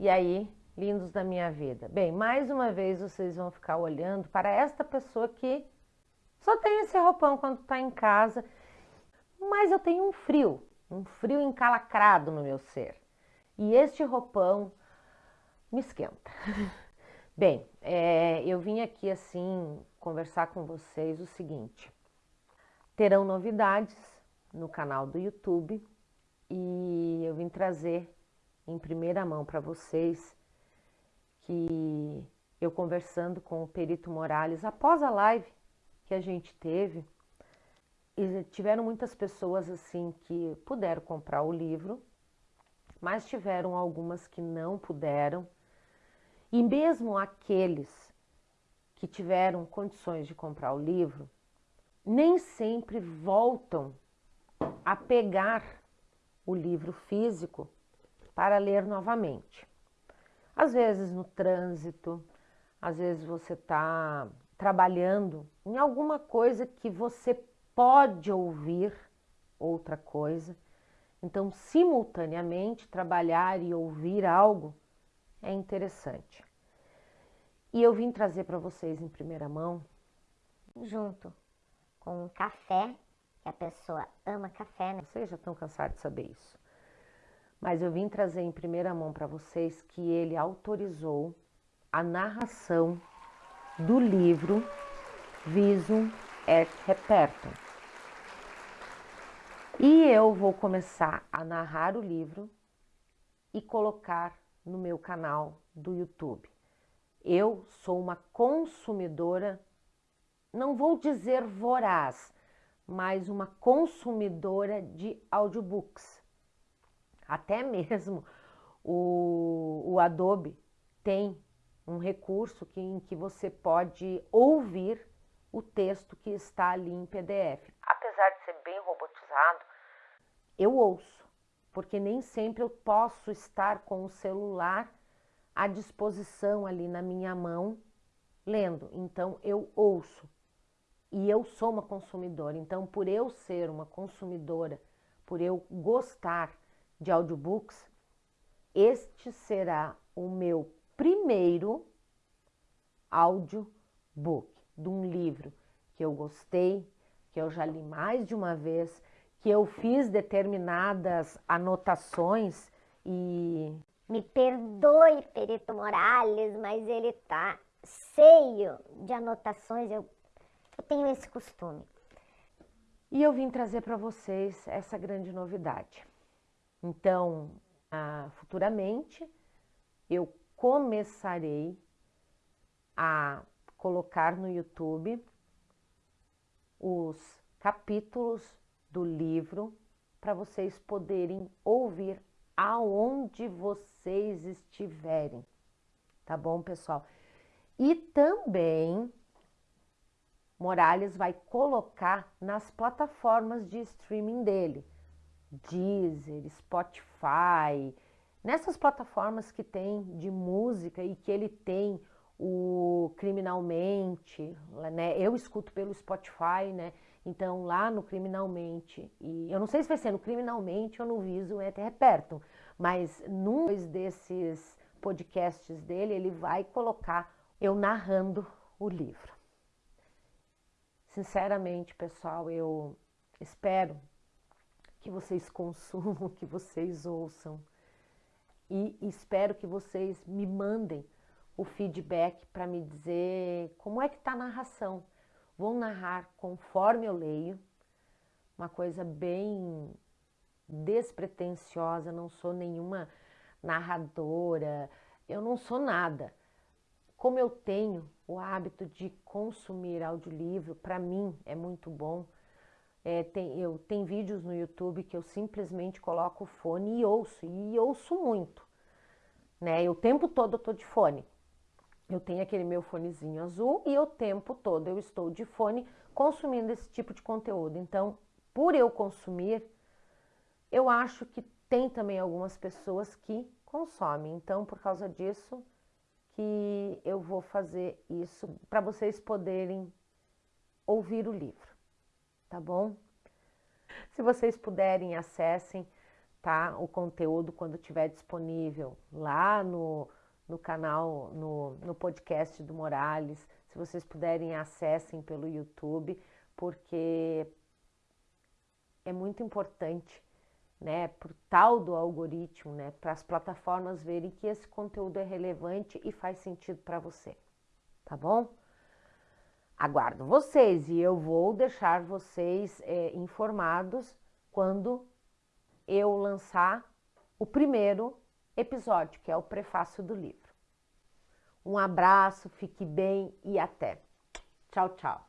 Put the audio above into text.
E aí, lindos da minha vida? Bem, mais uma vez vocês vão ficar olhando para esta pessoa que só tem esse roupão quando está em casa, mas eu tenho um frio, um frio encalacrado no meu ser. E este roupão me esquenta. Bem, é, eu vim aqui assim conversar com vocês o seguinte. Terão novidades no canal do YouTube e eu vim trazer em primeira mão para vocês que eu conversando com o Perito Morales após a live que a gente teve, e tiveram muitas pessoas assim que puderam comprar o livro, mas tiveram algumas que não puderam. E mesmo aqueles que tiveram condições de comprar o livro, nem sempre voltam a pegar o livro físico para ler novamente. Às vezes no trânsito, às vezes você está trabalhando em alguma coisa que você pode ouvir outra coisa. Então, simultaneamente, trabalhar e ouvir algo é interessante. E eu vim trazer para vocês em primeira mão, junto com um café, que a pessoa ama café, né? Vocês já estão cansados de saber isso. Mas eu vim trazer em primeira mão para vocês que ele autorizou a narração do livro Visum et Repertum. E eu vou começar a narrar o livro e colocar no meu canal do YouTube. Eu sou uma consumidora, não vou dizer voraz, mas uma consumidora de audiobooks. Até mesmo o, o Adobe tem um recurso que, em que você pode ouvir o texto que está ali em PDF. Apesar de ser bem robotizado, eu ouço, porque nem sempre eu posso estar com o celular à disposição ali na minha mão lendo. Então eu ouço. E eu sou uma consumidora. Então, por eu ser uma consumidora, por eu gostar de audiobooks, este será o meu primeiro audiobook de um livro que eu gostei, que eu já li mais de uma vez, que eu fiz determinadas anotações e. Me perdoe, Perito Morales, mas ele tá cheio de anotações. Eu, eu tenho esse costume. E eu vim trazer para vocês essa grande novidade. Então, ah, futuramente, eu começarei a colocar no YouTube os capítulos do livro para vocês poderem ouvir aonde vocês estiverem. Tá bom, pessoal? E também Morales vai colocar nas plataformas de streaming dele, Deezer, Spotify, Nessas plataformas que tem de música e que ele tem o Criminalmente, né? Eu escuto pelo Spotify, né? Então lá no Criminalmente, e eu não sei se vai ser no Criminalmente ou no Viso até Reperto, mas num desses podcasts dele, ele vai colocar eu narrando o livro. Sinceramente, pessoal, eu espero que vocês consumam, que vocês ouçam e espero que vocês me mandem o feedback para me dizer como é que está a narração. Vou narrar conforme eu leio, uma coisa bem despretensiosa, não sou nenhuma narradora, eu não sou nada. Como eu tenho o hábito de consumir audiolivro, para mim é muito bom. É, tem, eu, tem vídeos no YouTube que eu simplesmente coloco o fone e ouço, e ouço muito. Né? E o tempo todo eu tô de fone. Eu tenho aquele meu fonezinho azul e o tempo todo eu estou de fone consumindo esse tipo de conteúdo. Então, por eu consumir, eu acho que tem também algumas pessoas que consomem. Então, por causa disso, que eu vou fazer isso para vocês poderem ouvir o livro tá bom? Se vocês puderem, acessem tá? O conteúdo quando estiver disponível lá no, no canal, no, no podcast do Morales. Se vocês puderem, acessem pelo YouTube, porque é muito importante, né, para o tal do algoritmo, né, para as plataformas verem que esse conteúdo é relevante e faz sentido para você, tá bom? Aguardo vocês e eu vou deixar vocês é, informados quando eu lançar o primeiro episódio, que é o prefácio do livro. Um abraço, fique bem e até. Tchau, tchau.